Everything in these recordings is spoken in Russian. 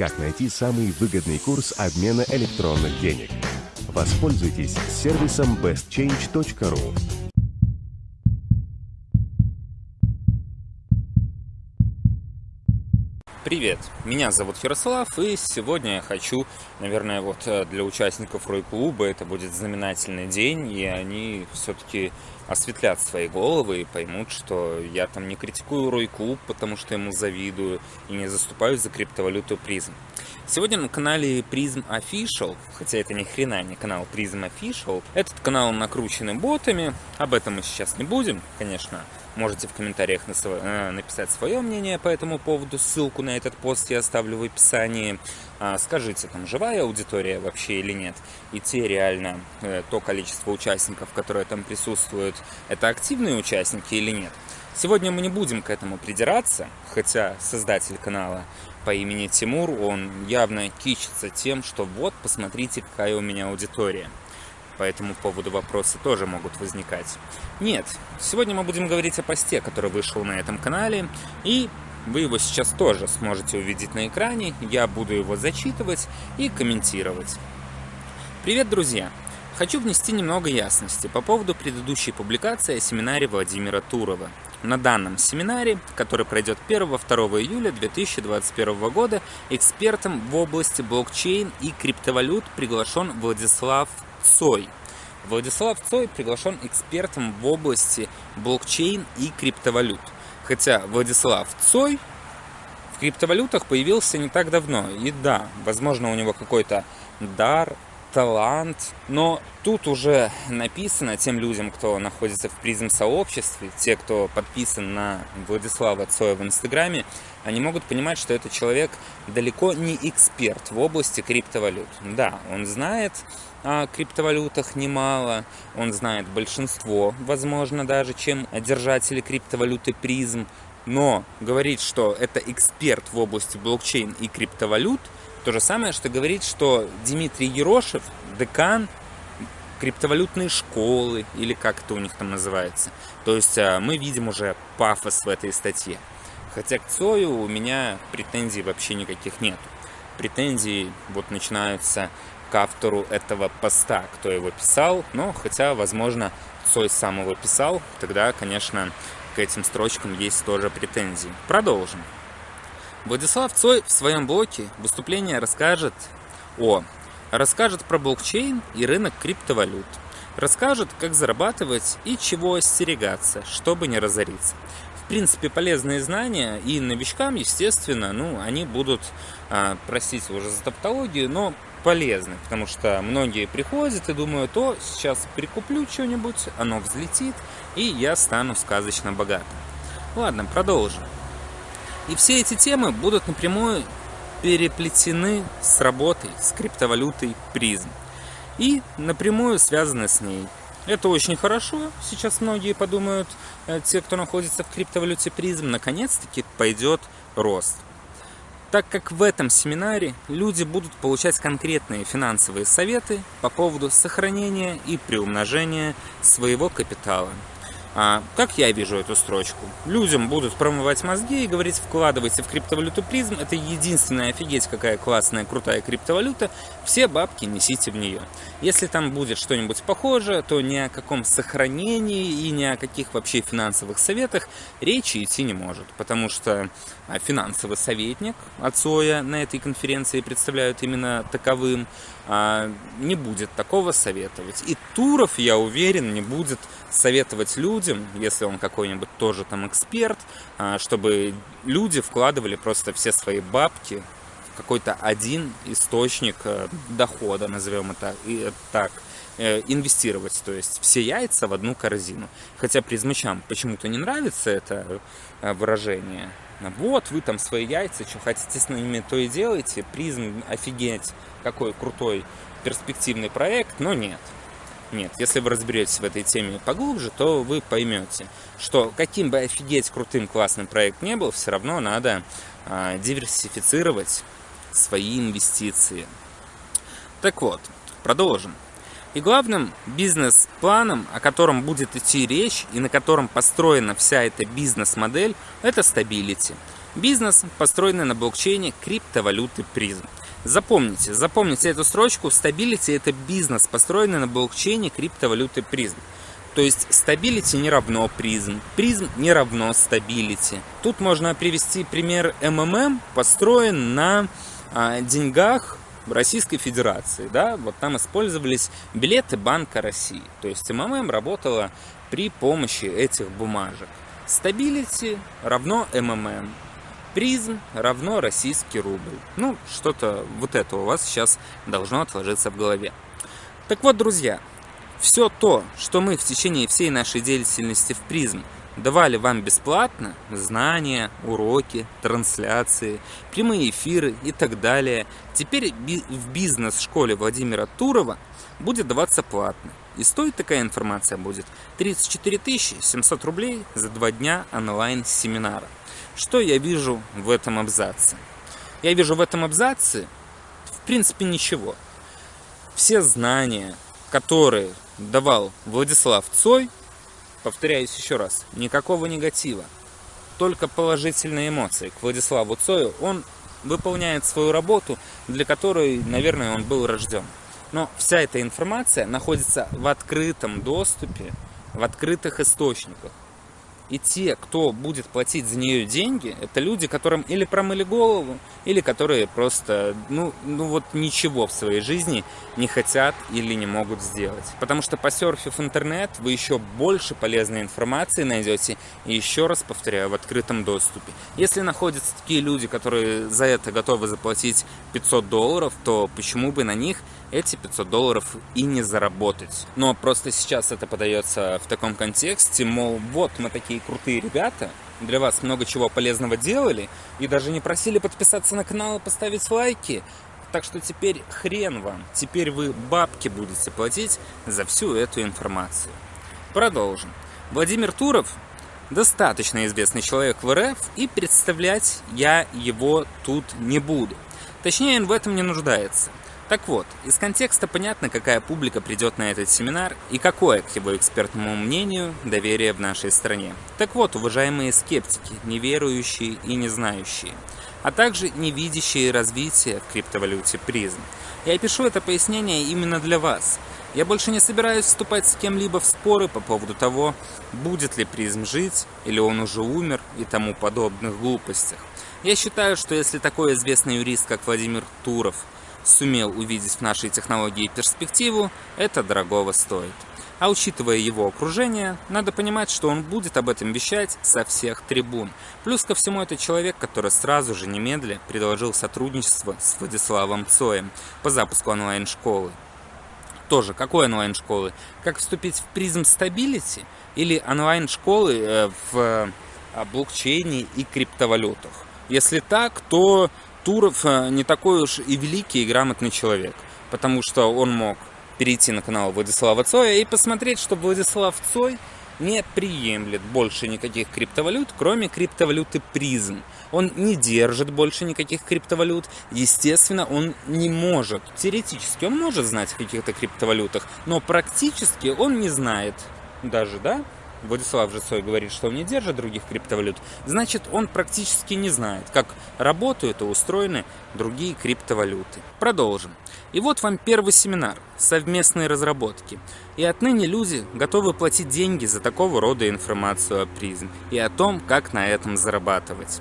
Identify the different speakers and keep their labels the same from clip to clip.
Speaker 1: как найти самый выгодный курс обмена электронных денег. Воспользуйтесь сервисом bestchange.ru.
Speaker 2: Привет, меня зовут Ярослав, и сегодня я хочу, наверное, вот э, для участников Рой-клуба это будет знаменательный день, и они все-таки осветлят свои головы и поймут, что я там не критикую Рой-клуб, потому что ему завидую, и не заступаюсь за криптовалюту призм. Сегодня на канале Prism Official, хотя это ни хрена не канал Prism Official, этот канал накрученный ботами, об этом мы сейчас не будем, конечно, Можете в комментариях э, написать свое мнение по этому поводу. Ссылку на этот пост я оставлю в описании. А, скажите, там живая аудитория вообще или нет? И те реально, э, то количество участников, которые там присутствуют, это активные участники или нет? Сегодня мы не будем к этому придираться, хотя создатель канала по имени Тимур, он явно кичится тем, что вот, посмотрите, какая у меня аудитория по этому поводу вопросы тоже могут возникать. Нет, сегодня мы будем говорить о посте, который вышел на этом канале, и вы его сейчас тоже сможете увидеть на экране, я буду его зачитывать и комментировать. Привет, друзья! Хочу внести немного ясности по поводу предыдущей публикации о семинаре Владимира Турова. На данном семинаре, который пройдет 1-2 июля 2021 года, экспертом в области блокчейн и криптовалют приглашен Владислав Цой. Владислав Цой приглашен экспертом в области блокчейн и криптовалют. Хотя Владислав Цой в криптовалютах появился не так давно. И да, возможно, у него какой-то дар, талант. Но тут уже написано тем людям, кто находится в призм сообществе, те, кто подписан на Владислава Цоя в Инстаграме, они могут понимать, что этот человек далеко не эксперт в области криптовалют. Да, он знает о криптовалютах немало, он знает большинство, возможно, даже, чем держатели криптовалюты призм, но говорить, что это эксперт в области блокчейн и криптовалют – то же самое, что говорить, что Дмитрий Ерошев, декан криптовалютной школы, или как это у них там называется. То есть а, мы видим уже пафос в этой статье. Хотя к Цою у меня претензий вообще никаких нет. Претензии вот начинаются к автору этого поста, кто его писал. Но хотя, возможно, Цой сам его писал, тогда, конечно, к этим строчкам есть тоже претензии. Продолжим. Владислав Цой в своем блоке выступление расскажет о расскажет про блокчейн и рынок криптовалют, расскажет, как зарабатывать и чего остерегаться, чтобы не разориться. В принципе, полезные знания и новичкам, естественно, ну, они будут, а, простите уже за тавтологию, но полезны, потому что многие приходят и думают, о, сейчас прикуплю что-нибудь, оно взлетит, и я стану сказочно богатым. Ладно, продолжим. И все эти темы будут напрямую переплетены с работой, с криптовалютой призм. И напрямую связаны с ней. Это очень хорошо. Сейчас многие подумают, э, те, кто находится в криптовалюте призм, наконец-таки пойдет рост. Так как в этом семинаре люди будут получать конкретные финансовые советы по поводу сохранения и приумножения своего капитала. А, как я вижу эту строчку? Людям будут промывать мозги и говорить, вкладывайте в криптовалюту призм, это единственная офигеть какая классная, крутая криптовалюта, все бабки несите в нее. Если там будет что-нибудь похожее, то ни о каком сохранении и ни о каких вообще финансовых советах речи идти не может, потому что а, финансовый советник от СОЯ на этой конференции представляют именно таковым, не будет такого советовать. И Туров, я уверен, не будет советовать людям, если он какой-нибудь тоже там эксперт, а, чтобы люди вкладывали просто все свои бабки в какой-то один источник э, дохода, назовем это так, э, инвестировать, то есть все яйца в одну корзину. Хотя призмачам почему-то не нравится это э, выражение. Вот, вы там свои яйца, что хотите с ними, то и делаете. Призм, офигеть, какой крутой перспективный проект, но нет. Нет, если вы разберетесь в этой теме поглубже, то вы поймете, что каким бы офигеть крутым классным проект не был, все равно надо а, диверсифицировать свои инвестиции. Так вот, продолжим. И главным бизнес-планом, о котором будет идти речь и на котором построена вся эта бизнес-модель, это Stability. Бизнес, построенный на блокчейне криптовалюты Prizm. Запомните, запомните эту строчку. Stability – это бизнес, построенный на блокчейне криптовалюты Prizm. То есть stability не равно Prizm, Prizm не равно stability. Тут можно привести пример МММ, построен на а, деньгах Российской Федерации. Да? Вот там использовались билеты Банка России. То есть МММ работала при помощи этих бумажек. Stability равно МММ. Призм равно российский рубль. Ну, что-то вот это у вас сейчас должно отложиться в голове. Так вот, друзья, все то, что мы в течение всей нашей деятельности в призм давали вам бесплатно, знания, уроки, трансляции, прямые эфиры и так далее, теперь в бизнес-школе Владимира Турова будет даваться платно. И стоит такая информация будет 34 700 рублей за два дня онлайн-семинара. Что я вижу в этом абзаце? Я вижу в этом абзаце, в принципе, ничего. Все знания, которые давал Владислав Цой, повторяюсь еще раз, никакого негатива, только положительные эмоции к Владиславу Цою. Он выполняет свою работу, для которой, наверное, он был рожден. Но вся эта информация находится в открытом доступе, в открытых источниках. И те, кто будет платить за нее деньги, это люди, которым или промыли голову, или которые просто, ну, ну вот ничего в своей жизни не хотят или не могут сделать. Потому что посерфив интернет, вы еще больше полезной информации найдете, и еще раз повторяю, в открытом доступе. Если находятся такие люди, которые за это готовы заплатить 500 долларов, то почему бы на них эти 500 долларов и не заработать. Но просто сейчас это подается в таком контексте, мол, вот мы такие крутые ребята, для вас много чего полезного делали, и даже не просили подписаться на канал и поставить лайки. Так что теперь хрен вам, теперь вы бабки будете платить за всю эту информацию. Продолжим. Владимир Туров достаточно известный человек в РФ, и представлять я его тут не буду. Точнее, он в этом не нуждается. Так вот, из контекста понятно, какая публика придет на этот семинар и какое, к его экспертному мнению, доверие в нашей стране. Так вот, уважаемые скептики, неверующие и не знающие, а также не видящие развития в криптовалюте призм. Я пишу это пояснение именно для вас. Я больше не собираюсь вступать с кем-либо в споры по поводу того, будет ли призм жить, или он уже умер и тому подобных глупостях. Я считаю, что если такой известный юрист, как Владимир Туров, сумел увидеть в нашей технологии перспективу, это дорогого стоит. А учитывая его окружение, надо понимать, что он будет об этом вещать со всех трибун. Плюс ко всему это человек, который сразу же немедля предложил сотрудничество с Владиславом Цоем по запуску онлайн-школы. Тоже, какой онлайн-школы? Как вступить в призм стабилити или онлайн-школы э, в э, блокчейне и криптовалютах? Если так, то Туров э, не такой уж и великий и грамотный человек, потому что он мог перейти на канал Владислава Цоя и посмотреть, что Владислав Цой не приемлет больше никаких криптовалют, кроме криптовалюты призм. Он не держит больше никаких криптовалют. Естественно, он не может. Теоретически он может знать о каких-то криптовалютах, но практически он не знает даже, да, Владислав Жицой говорит, что он не держит других криптовалют, значит он практически не знает, как работают и устроены другие криптовалюты. Продолжим. И вот вам первый семинар «Совместные разработки». И отныне люди готовы платить деньги за такого рода информацию о призм и о том, как на этом зарабатывать.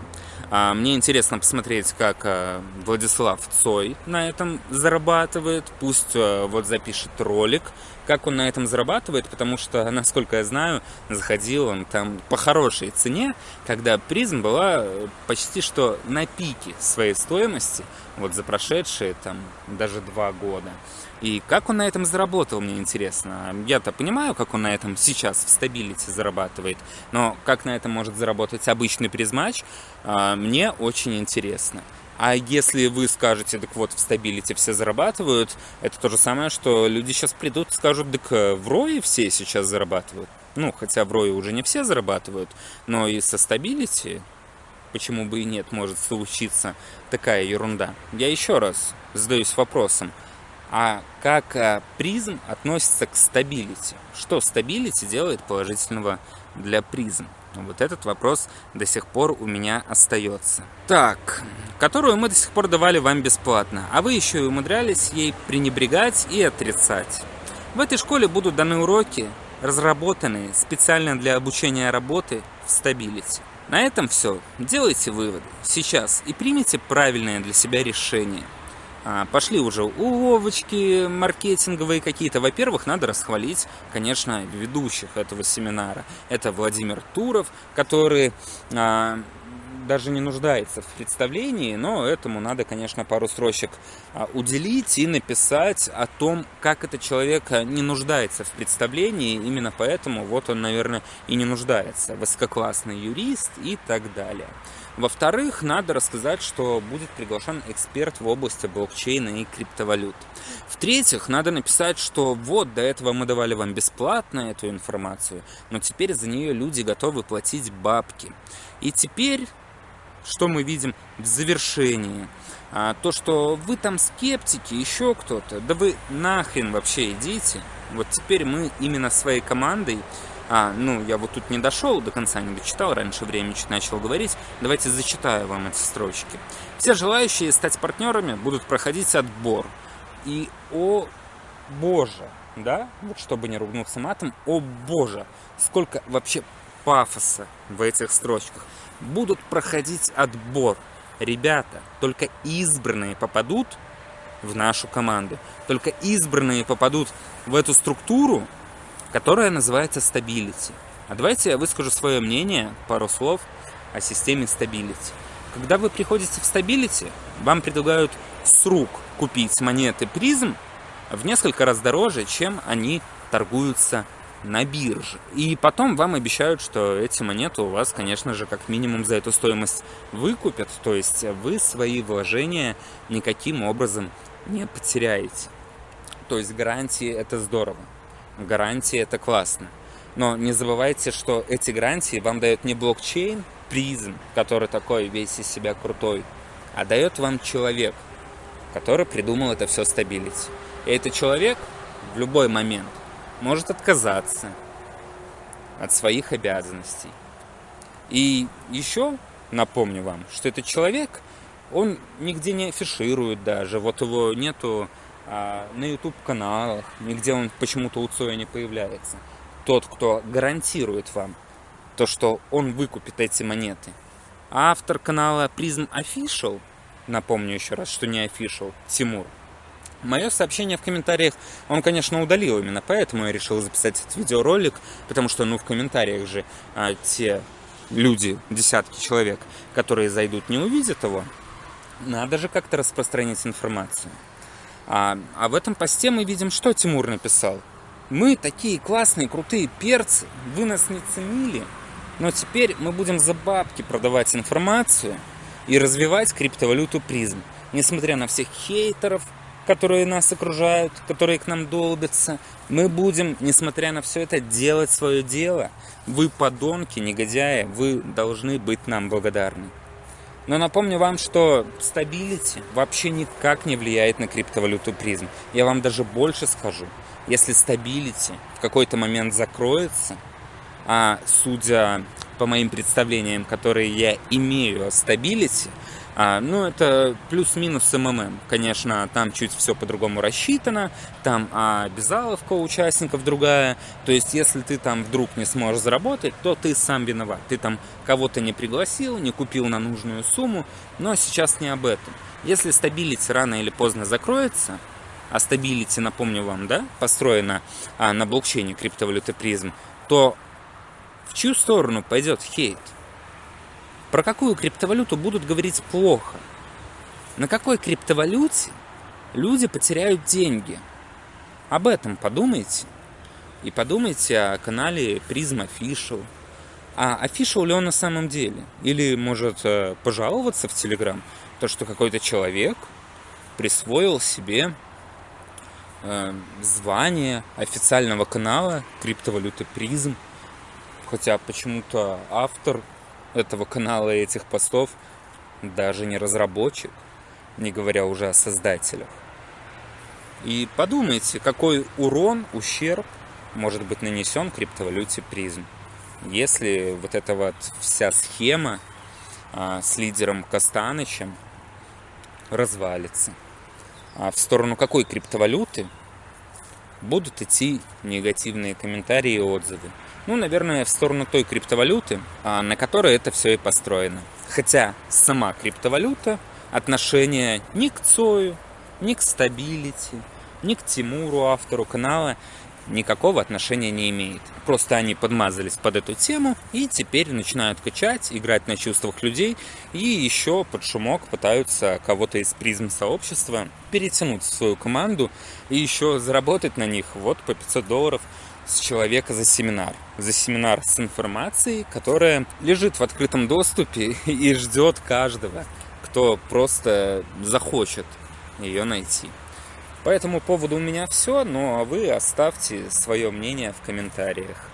Speaker 2: А мне интересно посмотреть, как а, Владислав Цой на этом зарабатывает. Пусть а, вот запишет ролик, как он на этом зарабатывает, потому что, насколько я знаю, заходил он там по хорошей цене, когда призм была почти что на пике своей стоимости, вот за прошедшие там даже два года. И как он на этом заработал, мне интересно. Я-то понимаю, как он на этом сейчас в стабилити зарабатывает, но как на этом может заработать обычный призмач, а, мне очень интересно. А если вы скажете, так вот, в Stability все зарабатывают, это то же самое, что люди сейчас придут и скажут, так э, в рое все сейчас зарабатывают. Ну, хотя в рое уже не все зарабатывают, но и со Stability, почему бы и нет, может случиться такая ерунда. Я еще раз задаюсь вопросом, а как э, Prizm относится к Stability? Что Stability делает положительного для призм? Вот этот вопрос до сих пор у меня остается. Так, которую мы до сих пор давали вам бесплатно, а вы еще и умудрялись ей пренебрегать и отрицать. В этой школе будут даны уроки, разработанные специально для обучения работы в стабилити. На этом все. Делайте выводы сейчас и примите правильное для себя решение. А, пошли уже уловочки маркетинговые какие-то. Во-первых, надо расхвалить, конечно, ведущих этого семинара. Это Владимир Туров, который а, даже не нуждается в представлении, но этому надо, конечно, пару строчек а, уделить и написать о том, как этот человек не нуждается в представлении. Именно поэтому вот он, наверное, и не нуждается. Высококлассный юрист и так далее. Во-вторых, надо рассказать, что будет приглашен эксперт в области блокчейна и криптовалют. В-третьих, надо написать, что вот до этого мы давали вам бесплатно эту информацию, но теперь за нее люди готовы платить бабки. И теперь что мы видим в завершении? А, то, что вы там скептики, еще кто-то, да вы нахрен вообще идите. Вот теперь мы именно своей командой, а, ну, я вот тут не дошел до конца, не дочитал, раньше времени начал говорить, давайте зачитаю вам эти строчки. Все желающие стать партнерами будут проходить отбор. И, о боже, да, вот чтобы не ругнуться матом, о боже, сколько вообще пафоса в этих строчках будут проходить отбор. Ребята, только избранные попадут в нашу команду. Только избранные попадут в эту структуру, которая называется Stability. А давайте я выскажу свое мнение, пару слов о системе Stability. Когда вы приходите в Stability, вам предлагают с рук купить монеты призм в несколько раз дороже, чем они торгуются на бирже. И потом вам обещают, что эти монеты у вас, конечно же, как минимум за эту стоимость выкупят. То есть вы свои вложения никаким образом не потеряете. То есть гарантии это здорово. Гарантии это классно. Но не забывайте, что эти гарантии вам дает не блокчейн, призм, который такой весь из себя крутой, а дает вам человек, который придумал это все стабилить. И этот человек в любой момент может отказаться от своих обязанностей. И еще напомню вам, что этот человек, он нигде не афиширует даже, вот его нету на YouTube каналах, нигде он почему-то у Цоя не появляется. Тот, кто гарантирует вам то, что он выкупит эти монеты. автор канала Prism Official, напомню еще раз, что не Official, Тимур, Мое сообщение в комментариях он, конечно, удалил, именно поэтому я решил записать этот видеоролик, потому что, ну, в комментариях же а, те люди, десятки человек, которые зайдут, не увидят его. Надо же как-то распространить информацию. А, а в этом посте мы видим, что Тимур написал. Мы такие классные, крутые перцы, вы нас не ценили, но теперь мы будем за бабки продавать информацию и развивать криптовалюту призм. Несмотря на всех хейтеров, которые нас окружают, которые к нам долбятся. Мы будем, несмотря на все это, делать свое дело. Вы подонки, негодяи, вы должны быть нам благодарны. Но напомню вам, что Stability вообще никак не влияет на криптовалюту Prizm. Я вам даже больше скажу. Если Stability в какой-то момент закроется, а судя по моим представлениям, которые я имею о Stability, а, ну, это плюс-минус МММ. Конечно, там чуть все по-другому рассчитано, там а, обязаловка участников другая. То есть, если ты там вдруг не сможешь заработать, то ты сам виноват. Ты там кого-то не пригласил, не купил на нужную сумму, но сейчас не об этом. Если Stability рано или поздно закроется, а Stability, напомню вам, да, построена а, на блокчейне криптовалюты Prizm, то в чью сторону пойдет хейт? Про какую криптовалюту будут говорить плохо? На какой криптовалюте люди потеряют деньги? Об этом подумайте. И подумайте о канале Prism Official. А Official ли он на самом деле? Или может э, пожаловаться в Telegram, то, что какой-то человек присвоил себе э, звание официального канала криптовалюты Prism, хотя почему-то автор этого канала и этих постов даже не разработчик, не говоря уже о создателях. И подумайте, какой урон, ущерб может быть нанесен криптовалюте призм. если вот эта вот вся схема а, с лидером Костанычем развалится. А в сторону какой криптовалюты будут идти негативные комментарии и отзывы? Ну, наверное, в сторону той криптовалюты, а, на которой это все и построено. Хотя сама криптовалюта отношения ни к Цою, ни к стабилити, ни к Тимуру, автору канала, никакого отношения не имеет. Просто они подмазались под эту тему и теперь начинают качать, играть на чувствах людей и еще под шумок пытаются кого-то из призм сообщества перетянуть в свою команду и еще заработать на них вот по 500 долларов с человека за семинар. За семинар с информацией, которая лежит в открытом доступе и ждет каждого, кто просто захочет ее найти. По этому поводу у меня все, ну а вы оставьте свое мнение в комментариях.